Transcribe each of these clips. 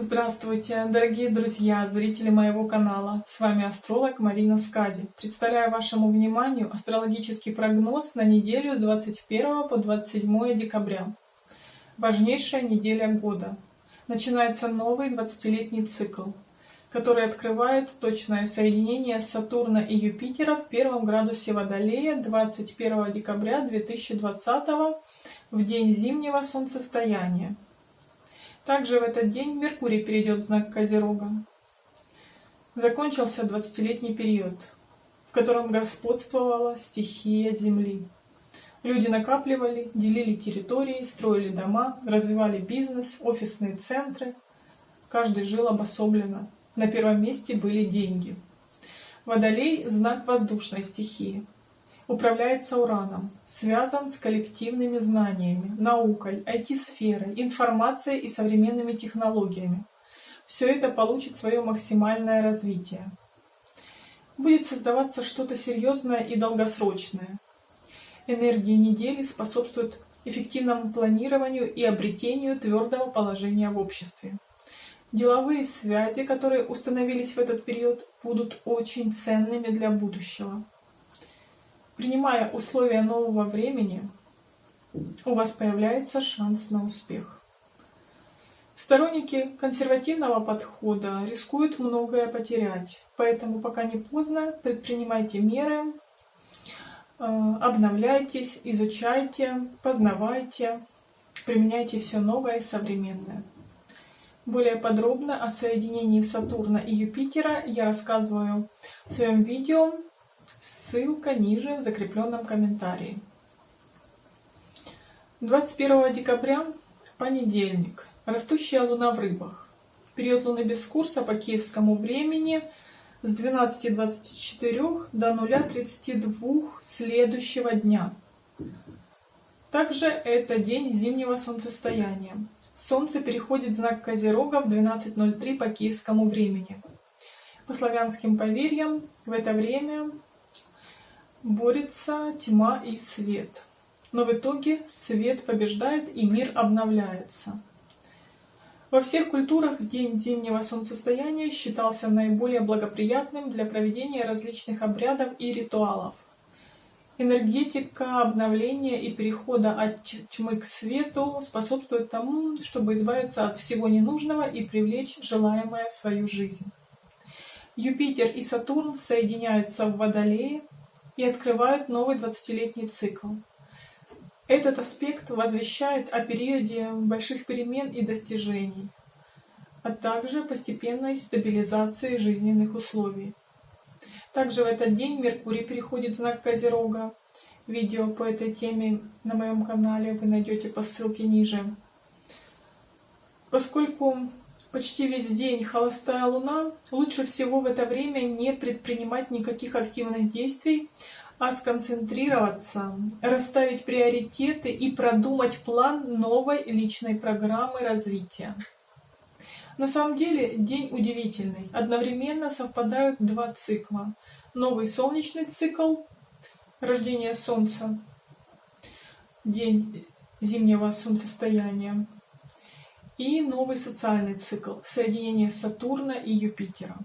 Здравствуйте, дорогие друзья, зрители моего канала. С вами астролог Марина Скади. Представляю вашему вниманию астрологический прогноз на неделю с 21 по 27 декабря. Важнейшая неделя года. Начинается новый 20-летний цикл, который открывает точное соединение Сатурна и Юпитера в первом градусе Водолея 21 декабря 2020 в день зимнего солнцестояния. Также в этот день Меркурий перейдет в знак Козерога. Закончился 20-летний период, в котором господствовала стихия Земли. Люди накапливали, делили территории, строили дома, развивали бизнес, офисные центры. Каждый жил обособленно. На первом месте были деньги. Водолей – знак воздушной стихии управляется ураном, связан с коллективными знаниями, наукой, IT-сферой, информацией и современными технологиями. Все это получит свое максимальное развитие. Будет создаваться что-то серьезное и долгосрочное. Энергии недели способствуют эффективному планированию и обретению твердого положения в обществе. Деловые связи, которые установились в этот период, будут очень ценными для будущего. Принимая условия нового времени, у вас появляется шанс на успех. Сторонники консервативного подхода рискуют многое потерять, поэтому пока не поздно, предпринимайте меры, э, обновляйтесь, изучайте, познавайте, применяйте все новое и современное. Более подробно о соединении Сатурна и Юпитера я рассказываю в своем видео Ссылка ниже в закрепленном комментарии. 21 декабря, понедельник, растущая луна в рыбах. Период луны без курса по киевскому времени с 12.24 до 0.32 следующего дня. Также это день зимнего солнцестояния. Солнце переходит в знак Козерога в 12.03 по киевскому времени. По славянским поверьям, в это время борется тьма и свет. Но в итоге свет побеждает и мир обновляется. Во всех культурах день зимнего солнцестояния считался наиболее благоприятным для проведения различных обрядов и ритуалов. Энергетика обновления и перехода от тьмы к свету способствует тому, чтобы избавиться от всего ненужного и привлечь желаемое в свою жизнь. Юпитер и Сатурн соединяются в Водолее, и открывают новый 20-летний цикл. Этот аспект возвещает о периоде больших перемен и достижений, а также постепенной стабилизации жизненных условий. Также в этот день Меркурий переходит в знак Козерога. Видео по этой теме на моем канале вы найдете по ссылке ниже. Поскольку почти весь день холостая луна, лучше всего в это время не предпринимать никаких активных действий, а сконцентрироваться, расставить приоритеты и продумать план новой личной программы развития. На самом деле день удивительный. Одновременно совпадают два цикла. Новый солнечный цикл, рождение Солнца, день зимнего солнцестояния, и новый социальный цикл – соединение Сатурна и Юпитера.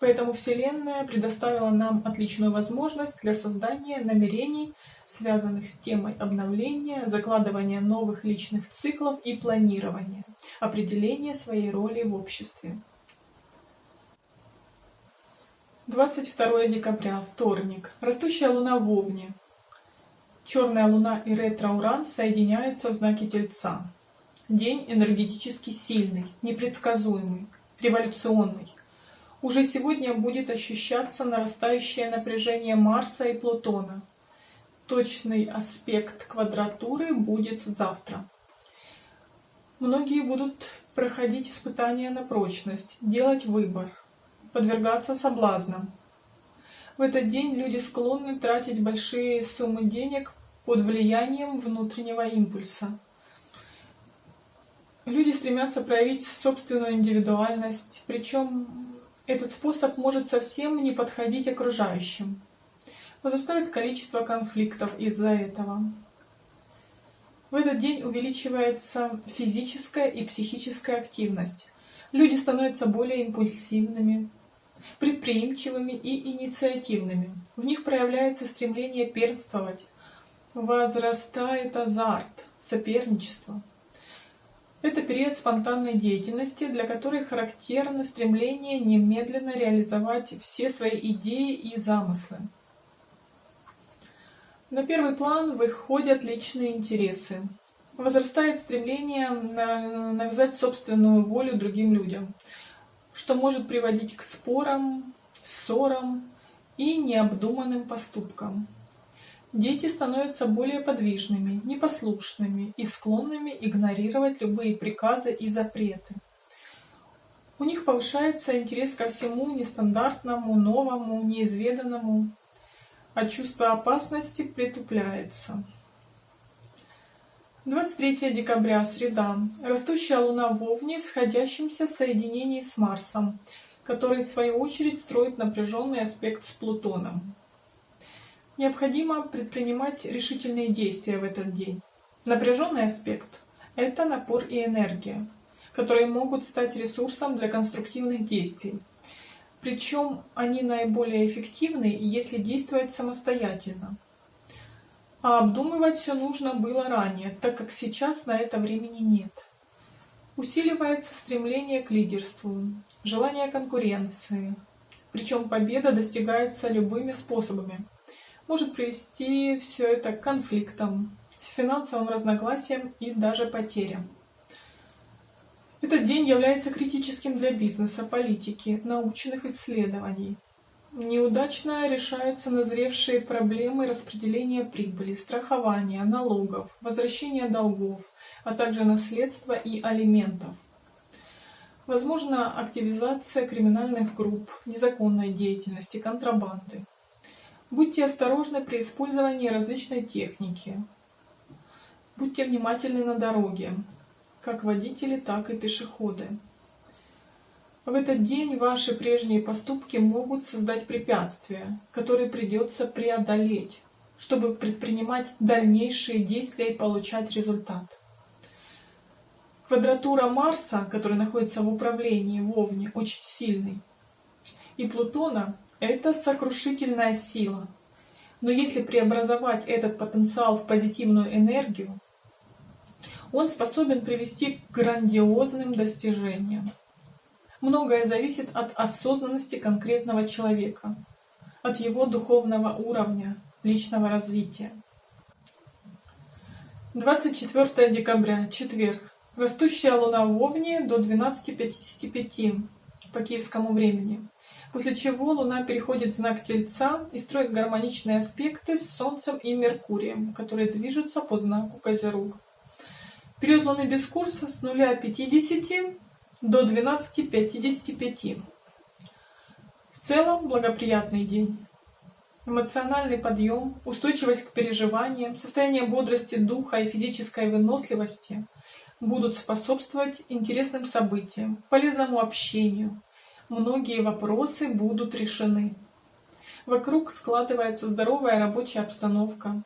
Поэтому Вселенная предоставила нам отличную возможность для создания намерений, связанных с темой обновления, закладывания новых личных циклов и планирования, определения своей роли в обществе. 22 декабря, вторник. Растущая луна в Овне. Черная луна и ретро-уран соединяются в знаке Тельца. День энергетически сильный, непредсказуемый, революционный. Уже сегодня будет ощущаться нарастающее напряжение Марса и Плутона. Точный аспект квадратуры будет завтра. Многие будут проходить испытания на прочность, делать выбор, подвергаться соблазнам. В этот день люди склонны тратить большие суммы денег под влиянием внутреннего импульса. Люди стремятся проявить собственную индивидуальность, причем этот способ может совсем не подходить окружающим. Возрастает количество конфликтов из-за этого. В этот день увеличивается физическая и психическая активность. Люди становятся более импульсивными, предприимчивыми и инициативными. В них проявляется стремление перствовать, возрастает азарт, соперничество. Это период спонтанной деятельности, для которой характерно стремление немедленно реализовать все свои идеи и замыслы. На первый план выходят личные интересы. Возрастает стремление навязать собственную волю другим людям, что может приводить к спорам, ссорам и необдуманным поступкам. Дети становятся более подвижными, непослушными и склонными игнорировать любые приказы и запреты. У них повышается интерес ко всему нестандартному, новому, неизведанному, а чувство опасности притупляется. 23 декабря, среда. Растущая Луна в Овне в сходящемся соединении с Марсом, который в свою очередь строит напряженный аспект с Плутоном. Необходимо предпринимать решительные действия в этот день. Напряженный аспект – это напор и энергия, которые могут стать ресурсом для конструктивных действий. Причем они наиболее эффективны, если действовать самостоятельно. А обдумывать все нужно было ранее, так как сейчас на это времени нет. Усиливается стремление к лидерству, желание конкуренции, причем победа достигается любыми способами – может привести все это к конфликтам, финансовым разногласиям и даже потерям. Этот день является критическим для бизнеса, политики, научных исследований. Неудачно решаются назревшие проблемы распределения прибыли, страхования, налогов, возвращения долгов, а также наследства и алиментов. Возможно активизация криминальных групп, незаконной деятельности, контрабанды. Будьте осторожны при использовании различной техники. Будьте внимательны на дороге, как водители, так и пешеходы. В этот день ваши прежние поступки могут создать препятствия, которые придется преодолеть, чтобы предпринимать дальнейшие действия и получать результат. Квадратура Марса, который находится в управлении в Овне, очень сильный, и Плутона это сокрушительная сила. Но если преобразовать этот потенциал в позитивную энергию, он способен привести к грандиозным достижениям. Многое зависит от осознанности конкретного человека, от его духовного уровня, личного развития. 24 декабря, четверг. Растущая луна в Овне до 12.55 по киевскому времени после чего Луна переходит в знак Тельца и строит гармоничные аспекты с Солнцем и Меркурием, которые движутся по знаку Козерог. Период Луны без курса с 0,50 до 12,55. В целом благоприятный день. Эмоциональный подъем, устойчивость к переживаниям, состояние бодрости духа и физической выносливости будут способствовать интересным событиям, полезному общению, многие вопросы будут решены. Вокруг складывается здоровая рабочая обстановка.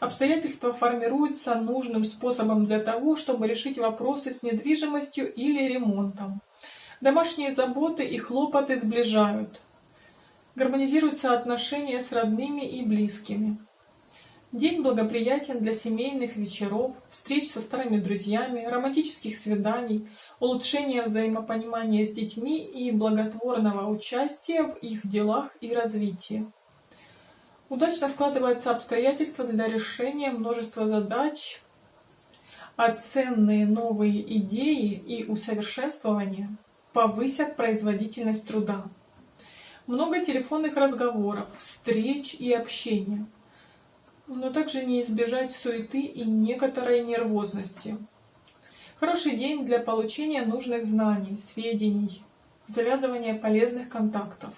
Обстоятельства формируются нужным способом для того, чтобы решить вопросы с недвижимостью или ремонтом. Домашние заботы и хлопоты сближают. Гармонизируются отношения с родными и близкими. День благоприятен для семейных вечеров, встреч со старыми друзьями, романтических свиданий, улучшения взаимопонимания с детьми и благотворного участия в их делах и развитии. Удачно складываются обстоятельства для решения множества задач, а ценные новые идеи и усовершенствования повысят производительность труда. Много телефонных разговоров, встреч и общения – но также не избежать суеты и некоторой нервозности. Хороший день для получения нужных знаний, сведений, завязывания полезных контактов.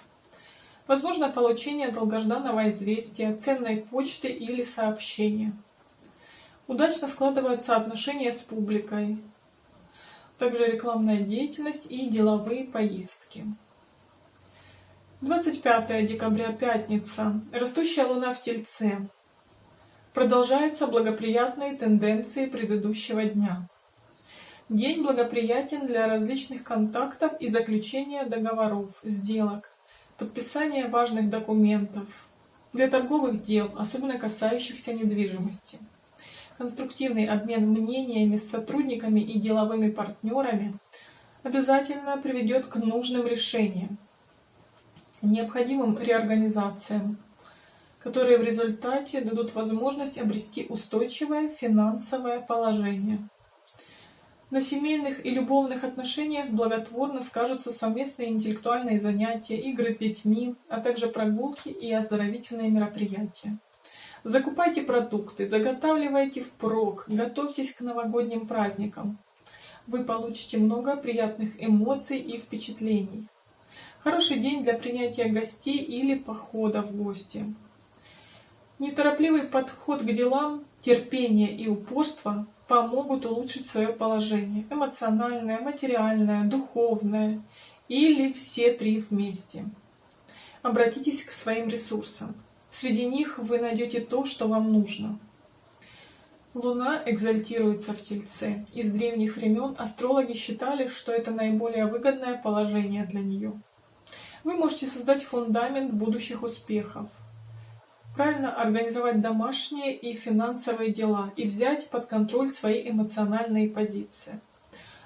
Возможно получение долгожданного известия, ценной почты или сообщения. Удачно складываются отношения с публикой, также рекламная деятельность и деловые поездки. 25 декабря, пятница. Растущая луна в Тельце. Продолжаются благоприятные тенденции предыдущего дня. День благоприятен для различных контактов и заключения договоров, сделок, подписания важных документов, для торговых дел, особенно касающихся недвижимости. Конструктивный обмен мнениями с сотрудниками и деловыми партнерами обязательно приведет к нужным решениям, необходимым реорганизациям, которые в результате дадут возможность обрести устойчивое финансовое положение. На семейных и любовных отношениях благотворно скажутся совместные интеллектуальные занятия, игры с детьми, а также прогулки и оздоровительные мероприятия. Закупайте продукты, заготавливайте впрок, готовьтесь к новогодним праздникам. Вы получите много приятных эмоций и впечатлений. Хороший день для принятия гостей или похода в гости. Неторопливый подход к делам, терпение и упорство помогут улучшить свое положение. Эмоциональное, материальное, духовное или все три вместе. Обратитесь к своим ресурсам. Среди них вы найдете то, что вам нужно. Луна экзальтируется в Тельце. Из древних времен астрологи считали, что это наиболее выгодное положение для нее. Вы можете создать фундамент будущих успехов правильно организовать домашние и финансовые дела и взять под контроль свои эмоциональные позиции.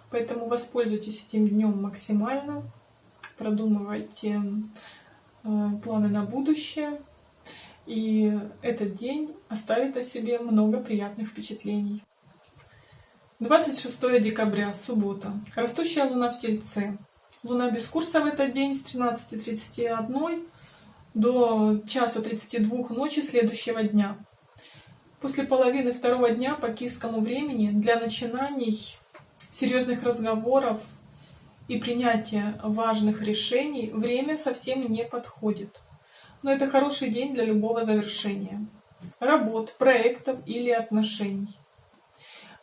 Поэтому воспользуйтесь этим днем максимально, продумывайте э, планы на будущее, и этот день оставит о себе много приятных впечатлений. 26 декабря, суббота. Растущая луна в Тельце. Луна без курса в этот день с 13.31 до часа 32 ночи следующего дня. После половины второго дня по киевскому времени для начинаний серьезных разговоров и принятия важных решений время совсем не подходит. Но это хороший день для любого завершения. Работ, проектов или отношений.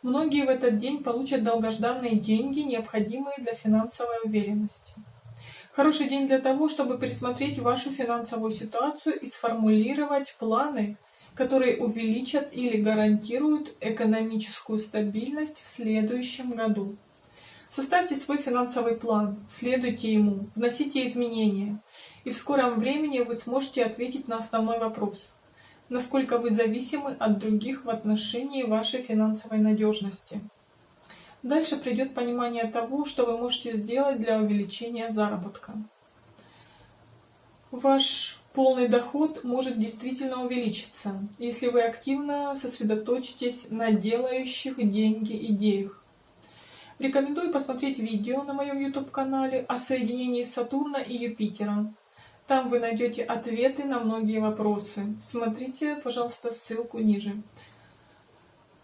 Многие в этот день получат долгожданные деньги, необходимые для финансовой уверенности. Хороший день для того, чтобы пересмотреть вашу финансовую ситуацию и сформулировать планы, которые увеличат или гарантируют экономическую стабильность в следующем году. Составьте свой финансовый план, следуйте ему, вносите изменения, и в скором времени вы сможете ответить на основной вопрос – насколько вы зависимы от других в отношении вашей финансовой надежности. Дальше придет понимание того, что вы можете сделать для увеличения заработка. Ваш полный доход может действительно увеличиться, если вы активно сосредоточитесь на делающих деньги идеях. Рекомендую посмотреть видео на моем YouTube-канале о соединении Сатурна и Юпитера. Там вы найдете ответы на многие вопросы. Смотрите, пожалуйста, ссылку ниже.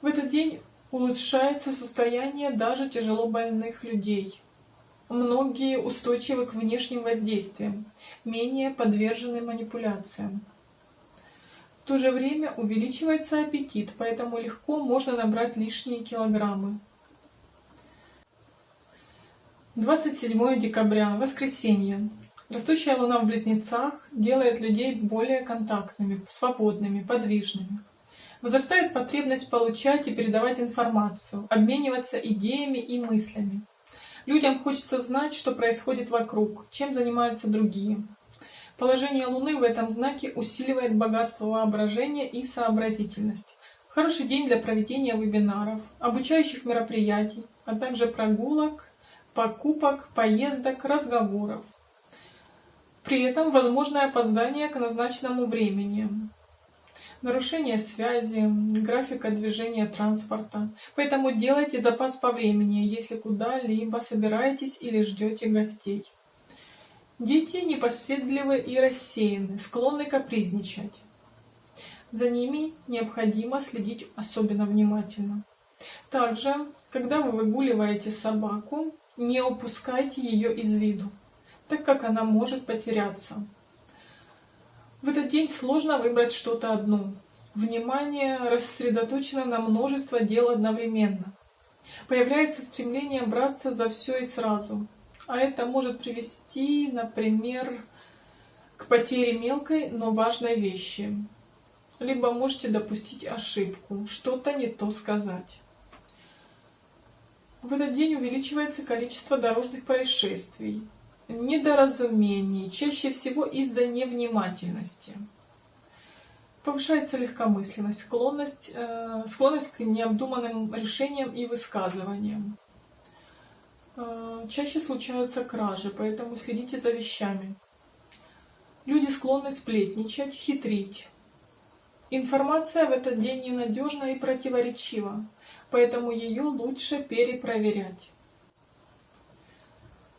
В этот день Улучшается состояние даже тяжело больных людей. Многие устойчивы к внешним воздействиям, менее подвержены манипуляциям. В то же время увеличивается аппетит, поэтому легко можно набрать лишние килограммы. 27 декабря, воскресенье. Растущая луна в близнецах делает людей более контактными, свободными, подвижными. Возрастает потребность получать и передавать информацию, обмениваться идеями и мыслями. Людям хочется знать, что происходит вокруг, чем занимаются другие. Положение Луны в этом знаке усиливает богатство воображения и сообразительность. Хороший день для проведения вебинаров, обучающих мероприятий, а также прогулок, покупок, поездок, разговоров. При этом возможное опоздание к назначенному времени нарушение связи, графика движения транспорта. Поэтому делайте запас по времени, если куда-либо собираетесь или ждете гостей. Дети непоседливы и рассеяны, склонны капризничать. За ними необходимо следить особенно внимательно. Также, когда вы выгуливаете собаку, не упускайте ее из виду, так как она может потеряться. В этот день сложно выбрать что-то одно. Внимание рассредоточено на множество дел одновременно. Появляется стремление браться за все и сразу. А это может привести, например, к потере мелкой, но важной вещи. Либо можете допустить ошибку, что-то не то сказать. В этот день увеличивается количество дорожных происшествий, недоразумений, чаще всего из-за невнимательности. Повышается легкомысленность, склонность, э, склонность к необдуманным решениям и высказываниям. Э, чаще случаются кражи, поэтому следите за вещами. Люди склонны сплетничать, хитрить. Информация в этот день ненадежна и противоречива, поэтому ее лучше перепроверять.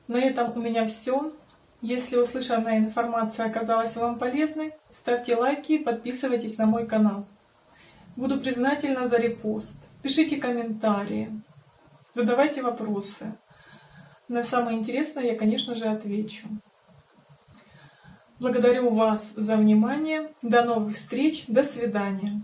На этом у меня все. Если услышанная информация оказалась вам полезной, ставьте лайки и подписывайтесь на мой канал. Буду признательна за репост. Пишите комментарии, задавайте вопросы. На самое интересное я, конечно же, отвечу. Благодарю вас за внимание. До новых встреч. До свидания.